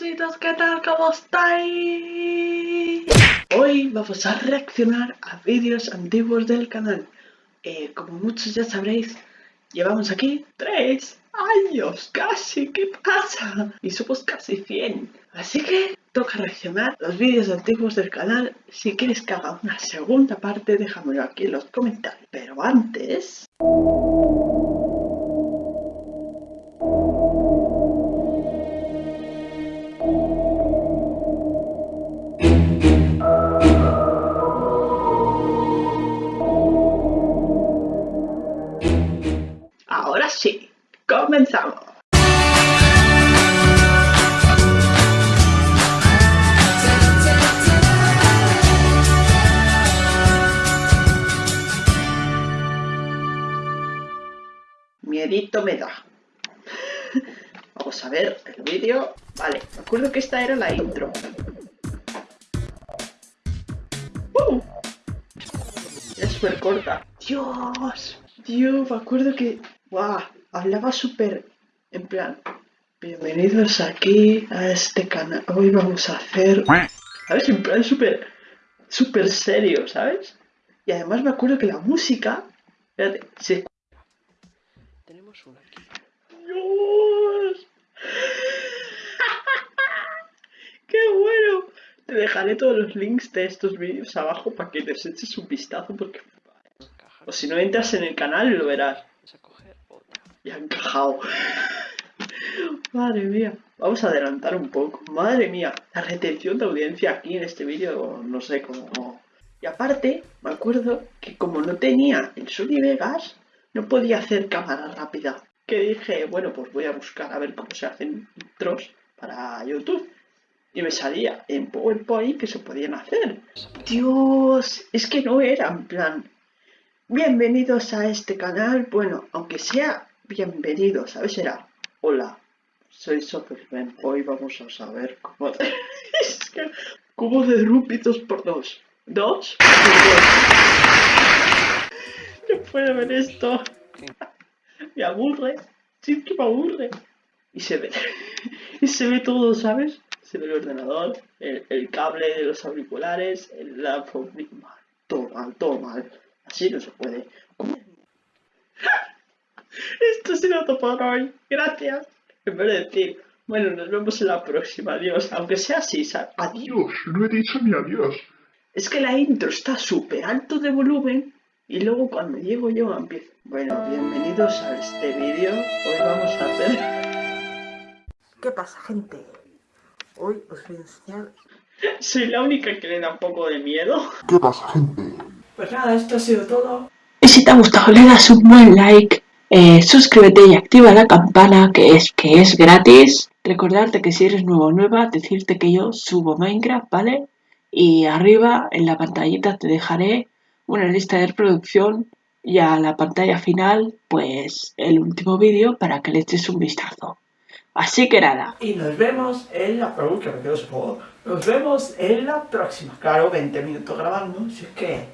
cositas, ¿qué tal? ¿Cómo estáis? Hoy vamos a reaccionar a vídeos antiguos del canal. Eh, como muchos ya sabréis, llevamos aquí tres años casi, ¿qué pasa? Y somos casi 100. Así que toca reaccionar los vídeos antiguos del canal. Si quieres que haga una segunda parte, déjamelo aquí en los comentarios. Pero antes... sí, comenzamos. Miedito me da. Vamos a ver el vídeo. Vale, me acuerdo que esta era la intro. ¡Uh! Es súper corta. Dios, Dios, me acuerdo que... ¡Guau! Hablaba súper... En plan... Bienvenidos aquí a este canal. Hoy vamos a hacer... ¿Sabes? En plan súper... Súper serio, ¿sabes? Y además me acuerdo que la música... Espérate, se... Tenemos una aquí. ¡Dios! ¡Qué bueno! Te dejaré todos los links de estos vídeos abajo para que les eches un vistazo porque... O si no entras en el canal lo verás. Ya ha encajado. Madre mía. Vamos a adelantar un poco. Madre mía. La retención de audiencia aquí en este vídeo, no sé cómo... Y aparte, me acuerdo que como no tenía el Sony Vegas, no podía hacer cámara rápida. Que dije, bueno, pues voy a buscar a ver cómo se hacen intros para YouTube. Y me salía en PowerPoint que se podían hacer. Dios, es que no era en plan. Bienvenidos a este canal. Bueno, aunque sea bienvenido, ¿sabes? Era, hola, soy Superman. Hoy vamos a saber cómo de... cubo de 2 por 2 ¿Dos? No puedo ver esto. Me aburre. Sí que me aburre. Y se ve. y se ve todo, ¿sabes? Se ve el ordenador, el, el cable de los auriculares, el, la... Todo mal, todo mal. Así no se puede. Esto ha sido todo por hoy. Gracias. En vez de decir, bueno, nos vemos en la próxima. Adiós. Aunque sea así, ¿sabes? Adiós, no he dicho ni adiós. Es que la intro está súper alto de volumen y luego cuando llego yo empiezo. Bueno, bienvenidos a este vídeo. Hoy vamos a hacer... ¿Qué pasa, gente? Hoy os voy a enseñar... Soy la única que le da un poco de miedo. ¿Qué pasa, gente? Pues nada, esto ha sido todo. Y si te ha gustado le das un buen like, eh, suscríbete y activa la campana que es, que es gratis. Recordarte que si eres nuevo o nueva, decirte que yo subo Minecraft, ¿vale? Y arriba en la pantallita te dejaré una lista de reproducción y a la pantalla final, pues el último vídeo para que le eches un vistazo. Así que nada. Y nos vemos en la... Juego. Nos vemos en la próxima. Claro, 20 minutos grabando, si es que...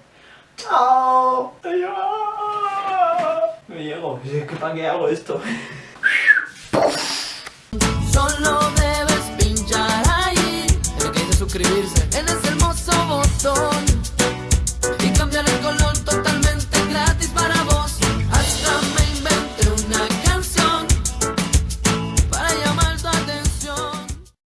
¡Chao! ¡Adiós! Llego, ¿para qué hago esto? Solo